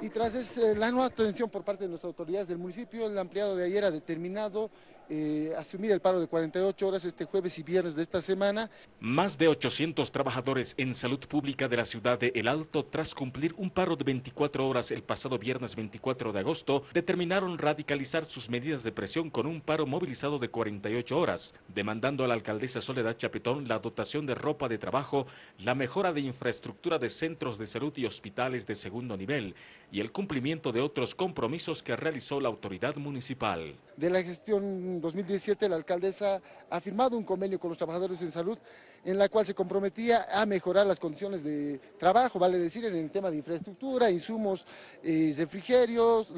y tras eh, la nueva atención por parte de las autoridades del municipio, el ampliado de ayer ha determinado eh, asumir el paro de 48 horas este jueves y viernes de esta semana. Más de 800 trabajadores en salud pública de la ciudad de El Alto, tras cumplir un paro de 24 horas el pasado viernes 24 de agosto, determinaron radicalizar sus medidas de presión con un paro movilizado de 48 horas, demandando a la alcaldesa Soledad Chapetón la dotación de ropa de trabajo, la mejora de infraestructura de centros de salud y hospitales de segundo nivel y el cumplimiento de otros compromisos que realizó la autoridad municipal. De la gestión 2017 la alcaldesa ha firmado un convenio con los trabajadores en salud en la cual se comprometía a mejorar las condiciones de trabajo, vale decir, en el tema de infraestructura, insumos, eh, refrigerios,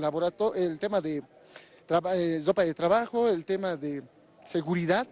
el tema de eh, ropa de trabajo, el tema de seguridad,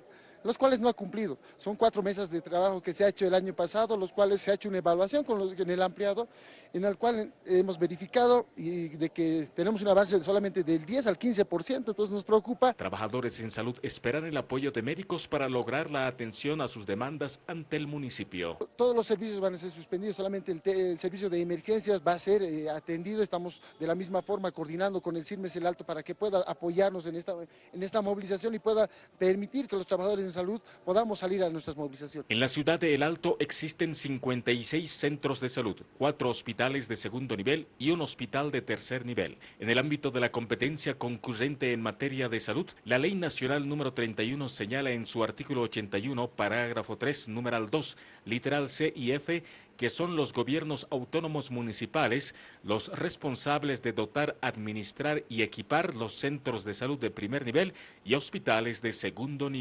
los cuales no ha cumplido. Son cuatro mesas de trabajo que se ha hecho el año pasado, los cuales se ha hecho una evaluación con los, en el ampliado, en el cual hemos verificado y de que tenemos un avance solamente del 10 al 15%, entonces nos preocupa. Trabajadores en salud esperan el apoyo de médicos para lograr la atención a sus demandas ante el municipio. Todos los servicios van a ser suspendidos, solamente el, servicio de emergencias va a ser eh, atendido, estamos de la misma forma coordinando con el CIRMES El Alto para que pueda apoyarnos en esta, en esta movilización y pueda permitir que los trabajadores en salud podamos salir a nuestras movilizaciones. En la ciudad de El Alto existen 56 centros de salud, cuatro hospitales de segundo nivel y un hospital de tercer nivel. En el ámbito de la competencia concurrente en materia de salud, la Ley Nacional número 31 señala en su artículo 81, parágrafo 3, numeral 2, literal C y F, que son los gobiernos autónomos municipales los responsables de dotar, administrar y equipar los centros de salud de primer nivel y hospitales de segundo nivel.